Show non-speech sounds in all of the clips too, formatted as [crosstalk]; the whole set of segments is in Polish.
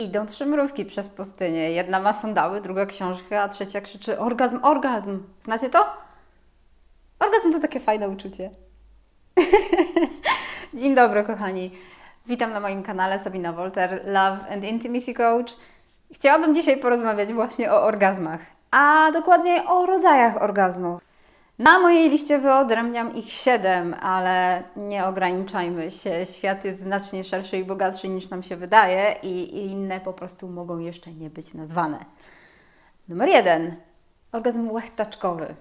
Idą trzy mrówki przez pustynię. Jedna ma sandały, druga książkę, a trzecia krzyczy orgazm, orgazm. Znacie to? Orgazm to takie fajne uczucie. [laughs] Dzień dobry, kochani. Witam na moim kanale Sabina Wolter, Love and Intimacy Coach. Chciałabym dzisiaj porozmawiać właśnie o orgazmach, a dokładniej o rodzajach orgazmów. Na mojej liście wyodrębniam ich siedem, ale nie ograniczajmy się. Świat jest znacznie szerszy i bogatszy niż nam się wydaje i, inne po prostu mogą jeszcze nie być nazwane. Numer jeden. Orgazm łechtaczkowy.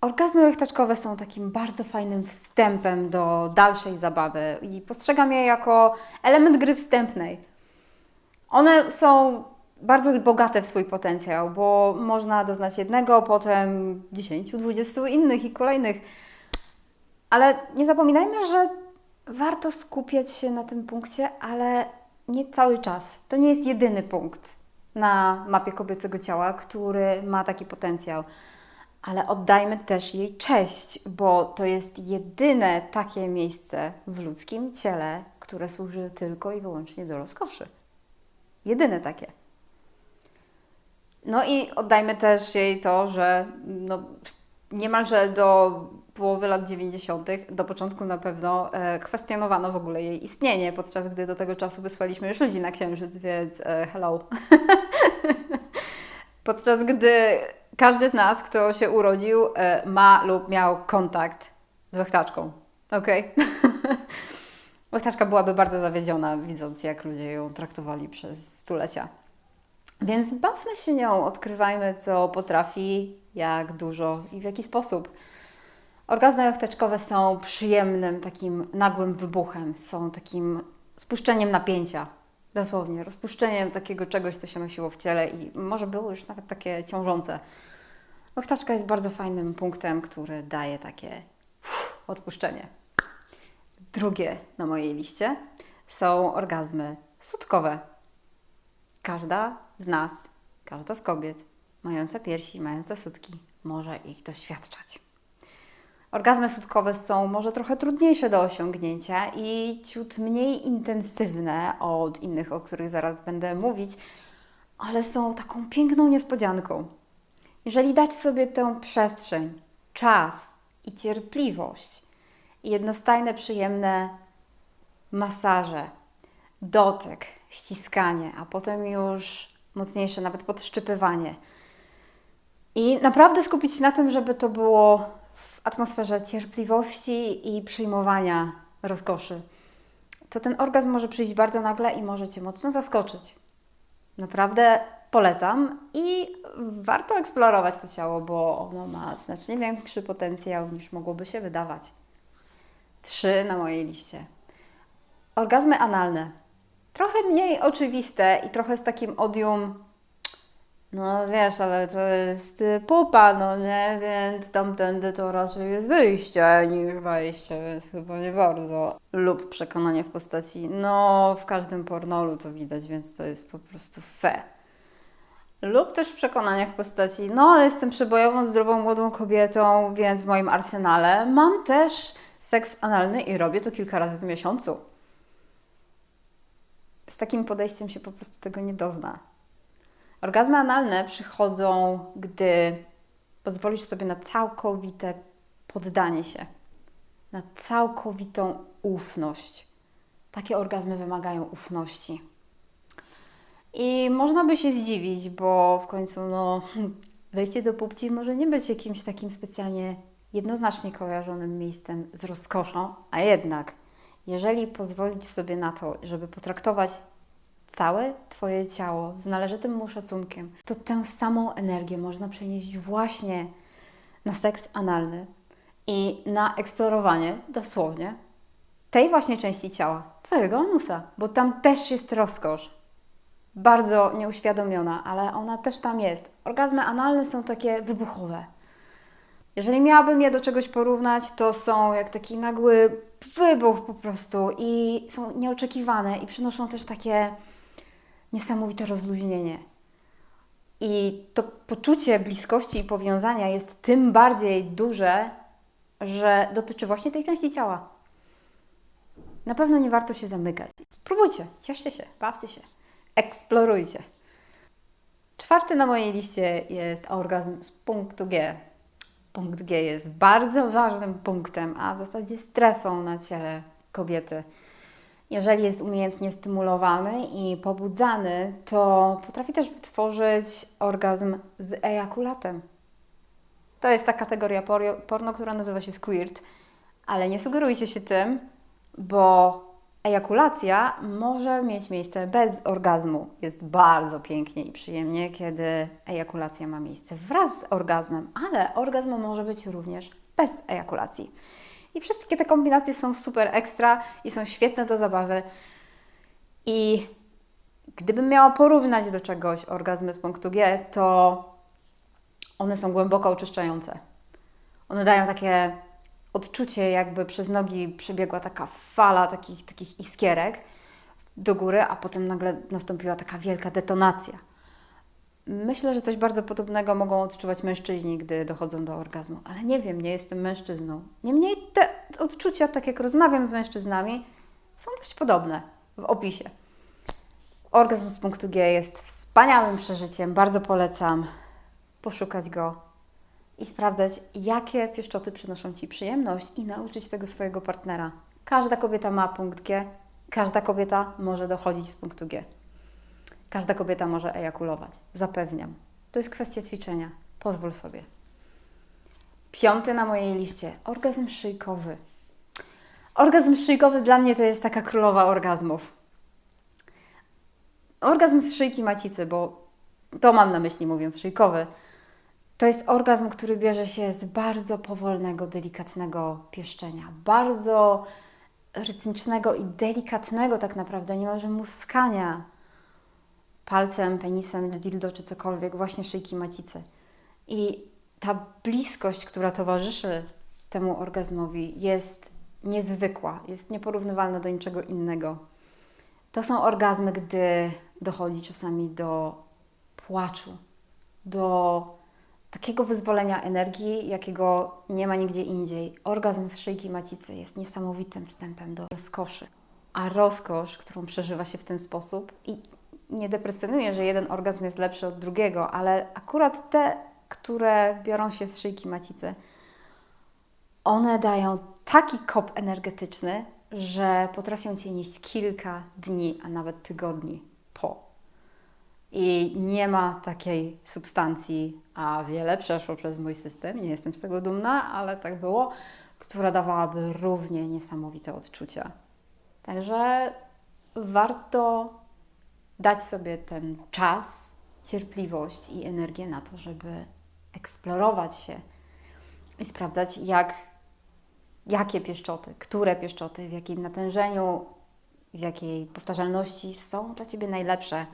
Orgazmy łechtaczkowe są takim bardzo fajnym wstępem do dalszej zabawy i postrzegam je jako element gry wstępnej. One są bardzo bogate w swój potencjał, bo można doznać jednego, potem 10, 20 innych i kolejnych. Ale nie zapominajmy, że warto skupiać się na tym punkcie, ale nie cały czas. To nie jest jedyny punkt na mapie kobiecego ciała, który ma taki potencjał. Ale oddajmy też jej cześć, bo to jest jedyne takie miejsce w ludzkim ciele, które służy tylko i wyłącznie do rozkoszy. Jedyne takie. No i oddajmy też jej to, że no, niemalże do połowy lat 90., do początku na pewno, e, kwestionowano w ogóle jej istnienie, podczas gdy do tego czasu wysłaliśmy już ludzi na Księżyc, więc e, hello. [laughs] podczas gdy każdy z nas, kto się urodził, e, ma lub miał kontakt z łechtaczką. Okej? [laughs] Okay? Łechtaczka byłaby bardzo zawiedziona, widząc jak ludzie ją traktowali przez stulecia. Więc bawmy się nią, odkrywajmy, co potrafi, jak dużo i w jaki sposób. Orgazmy łechtaczkowe są przyjemnym, takim nagłym wybuchem, są takim spuszczeniem napięcia, dosłownie, rozpuszczeniem takiego czegoś, co się nosiło w ciele i może było już nawet takie ciążące. Łechtaczka jest bardzo fajnym punktem, który daje takie odpuszczenie. Drugie na mojej liście są orgazmy sutkowe. Każda z nas, każda z kobiet mająca piersi, mająca sutki może ich doświadczać. Orgazmy sutkowe są może trochę trudniejsze do osiągnięcia i ciut mniej intensywne od innych, o których zaraz będę mówić, ale są taką piękną niespodzianką. Jeżeli dać sobie tę przestrzeń, czas i cierpliwość jednostajne, przyjemne masaże, dotyk, ściskanie, a potem już mocniejsze, nawet podszczypywanie. I naprawdę skupić się na tym, żeby to było w atmosferze cierpliwości i przyjmowania rozkoszy. To ten orgazm może przyjść bardzo nagle i może Cię mocno zaskoczyć. Naprawdę polecam i warto eksplorować to ciało, bo ono ma znacznie większy potencjał niż mogłoby się wydawać. Trzy na mojej liście. Orgazmy analne trochę mniej oczywiste i trochę z takim odium, no wiesz, ale to jest pupa, no nie, więc tamtędy to raczej jest wyjście niż wejście, więc chyba nie bardzo. Lub przekonanie w postaci, no w każdym pornolu to widać, więc to jest po prostu fe. Lub też przekonanie w postaci, no jestem przebojową, zdrową, młodą kobietą, więc w moim arsenale mam też seks analny i robię to kilka razy w miesiącu z takim podejściem się po prostu tego nie dozna. Orgazmy analne przychodzą, gdy pozwolisz sobie na całkowite poddanie się, na całkowitą ufność. Takie orgazmy wymagają ufności. I można by się zdziwić, bo w końcu no, wejście do płci może nie być jakimś takim specjalnie jednoznacznie kojarzonym miejscem z rozkoszą, a jednak jeżeli pozwolić sobie na to, żeby potraktować całe Twoje ciało z należytym mu szacunkiem, to tę samą energię można przenieść właśnie na seks analny i na eksplorowanie dosłownie tej właśnie części ciała, Twojego anusa, bo tam też jest rozkosz. Bardzo nieuświadomiona, ale ona też tam jest. Orgazmy analne są takie wybuchowe. Jeżeli miałabym je do czegoś porównać, to są jak taki nagły wybuch po prostu i są nieoczekiwane i przynoszą też takie niesamowite rozluźnienie. I to poczucie bliskości i powiązania jest tym bardziej duże, że dotyczy właśnie tej części ciała. Na pewno nie warto się zamykać. Spróbujcie, cieszcie się, bawcie się. Eksplorujcie. Czwarty na mojej liście jest orgazm z punktu G. Punkt G jest bardzo ważnym punktem, a w zasadzie strefą na ciele kobiety. Jeżeli jest umiejętnie stymulowany i pobudzany, to potrafi też wytworzyć orgazm z ejakulatem. To jest ta kategoria porno, która nazywa się squirt, ale nie sugerujcie się tym, bo ejakulacja może mieć miejsce bez orgazmu. Jest bardzo pięknie i przyjemnie, kiedy ejakulacja ma miejsce wraz z orgazmem, ale orgazm może być również bez ejakulacji. I wszystkie te kombinacje są super ekstra i są świetne do zabawy. I gdybym miała porównać do czegoś orgazmy z punktu G, to one są głęboko oczyszczające. One dają takie odczucie, jakby przez nogi przebiegła taka fala takich, takich iskierek do góry, a potem nagle nastąpiła taka wielka detonacja. Myślę, że coś bardzo podobnego mogą odczuwać mężczyźni, gdy dochodzą do orgazmu, ale nie wiem, nie jestem mężczyzną. Niemniej te odczucia, tak jak rozmawiam z mężczyznami, są dość podobne w opisie. Orgazm z punktu G jest wspaniałym przeżyciem, bardzo polecam poszukać go i sprawdzać, jakie pieszczoty przynoszą Ci przyjemność i nauczyć tego swojego partnera. Każda kobieta ma punkt G, każda kobieta może dochodzić z punktu G. Każda kobieta może ejakulować, zapewniam. To jest kwestia ćwiczenia. Pozwól sobie. Piąty na mojej liście orgazm szyjkowy. Orgazm szyjkowy dla mnie to jest taka królowa orgazmów. Orgazm z szyjki macicy, bo to mam na myśli mówiąc szyjkowy to jest orgazm, który bierze się z bardzo powolnego, delikatnego pieszczenia, bardzo rytmicznego i delikatnego tak naprawdę, niemalże muskania palcem, penisem, dildo czy cokolwiek, właśnie szyjki macicy. I ta bliskość, która towarzyszy temu orgazmowi jest niezwykła, jest nieporównywalna do niczego innego. To są orgazmy, gdy dochodzi czasami do płaczu, do takiego wyzwolenia energii, jakiego nie ma nigdzie indziej. Orgazm z szyjki macicy jest niesamowitym wstępem do rozkoszy. A rozkosz, którą przeżywa się w ten sposób, i nie depresjonuję, że jeden orgazm jest lepszy od drugiego, ale akurat te, które biorą się z szyjki macicy, one dają taki kop energetyczny, że potrafią cię nieść kilka dni, a nawet tygodni po i nie ma takiej substancji, a wiele przeszło przez mój system, nie jestem z tego dumna, ale tak było, która dawałaby równie niesamowite odczucia. Także warto dać sobie ten czas, cierpliwość i energię na to, żeby eksplorować się i sprawdzać, jak, jakie pieszczoty, które pieszczoty, w jakim natężeniu, w jakiej powtarzalności są dla Ciebie najlepsze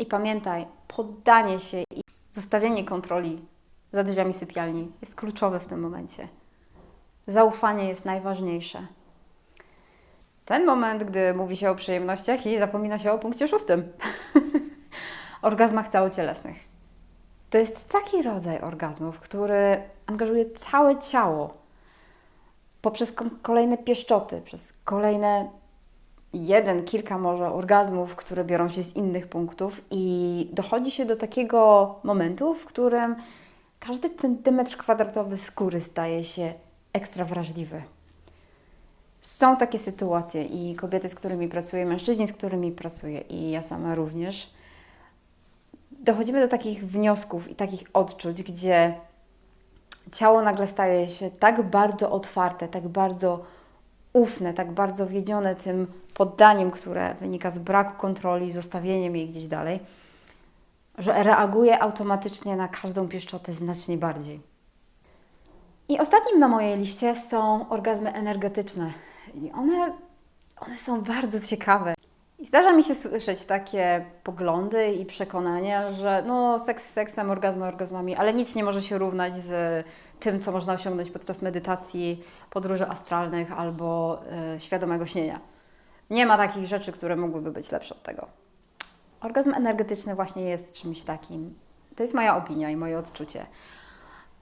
i pamiętaj, poddanie się i zostawienie kontroli za drzwiami sypialni jest kluczowe w tym momencie. Zaufanie jest najważniejsze. Ten moment, gdy mówi się o przyjemnościach i zapomina się o punkcie szóstym. [laughs] Orgazmach całocielesnych. To jest taki rodzaj orgazmów, który angażuje całe ciało poprzez kolejne pieszczoty, przez kolejne jeden, kilka może orgazmów, które biorą się z innych punktów, i dochodzi się do takiego momentu, w którym każdy centymetr kwadratowy skóry staje się ekstra wrażliwy. Są takie sytuacje i kobiety, z którymi pracuję, mężczyźni, z którymi pracuję, i ja sama również. Dochodzimy do takich wniosków i takich odczuć, gdzie ciało nagle staje się tak bardzo otwarte, tak bardzo ufne, tak bardzo wiedzione tym poddaniem, które wynika z braku kontroli, zostawieniem jej gdzieś dalej, że reaguje automatycznie na każdą pieszczotę znacznie bardziej. I ostatnim na mojej liście są orgazmy energetyczne. I one, one są bardzo ciekawe. I zdarza mi się słyszeć takie poglądy i przekonania, że no seks seksem, orgazmy orgazmami, ale nic nie może się równać z tym, co można osiągnąć podczas medytacji, podróży astralnych albo y, świadomego śnienia. Nie ma takich rzeczy, które mogłyby być lepsze od tego. Orgazm energetyczny właśnie jest czymś takim. To jest moja opinia i moje odczucie.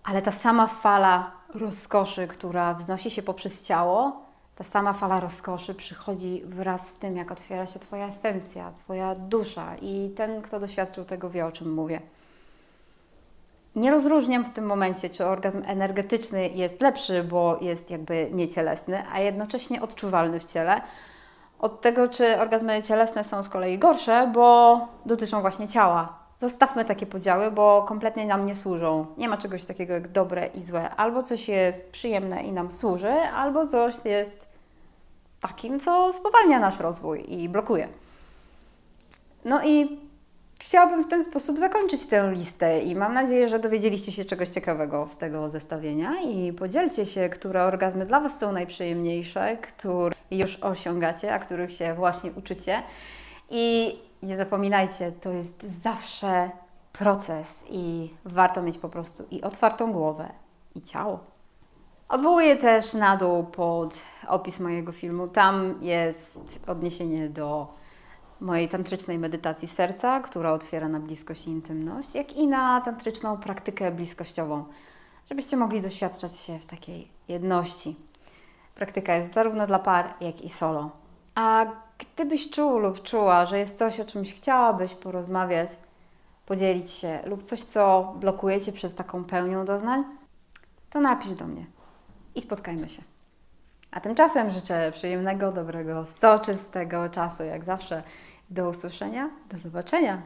Ale ta sama fala rozkoszy, która wznosi się poprzez ciało, ta sama fala rozkoszy przychodzi wraz z tym, jak otwiera się Twoja esencja, Twoja dusza i ten, kto doświadczył tego, wie o czym mówię. Nie rozróżniam w tym momencie, czy orgazm energetyczny jest lepszy, bo jest jakby niecielesny, a jednocześnie odczuwalny w ciele, od tego, czy orgazmy cielesne są z kolei gorsze, bo dotyczą właśnie ciała. Zostawmy takie podziały, bo kompletnie nam nie służą. Nie ma czegoś takiego jak dobre i złe. Albo coś jest przyjemne i nam służy, albo coś jest takim, co spowalnia nasz rozwój i blokuje. No i chciałabym w ten sposób zakończyć tę listę i mam nadzieję, że dowiedzieliście się czegoś ciekawego z tego zestawienia i podzielcie się, które orgazmy dla Was są najprzyjemniejsze, które już osiągacie, a których się właśnie uczycie. I nie zapominajcie, to jest zawsze proces i warto mieć po prostu i otwartą głowę, i ciało. Odwołuję też na dół pod opis mojego filmu. Tam jest odniesienie do mojej tantrycznej medytacji serca, która otwiera na bliskość i intymność, jak i na tantryczną praktykę bliskościową, żebyście mogli doświadczać się w takiej jedności. Praktyka jest zarówno dla par, jak i solo. A gdybyś czuł lub czuła, że jest coś, o czymś chciałabyś porozmawiać, podzielić się, lub coś, co blokuje Cię przed taką pełnią doznań, to napisz do mnie i spotkajmy się. A tymczasem życzę przyjemnego, dobrego, soczystego czasu, jak zawsze. Do usłyszenia, do zobaczenia.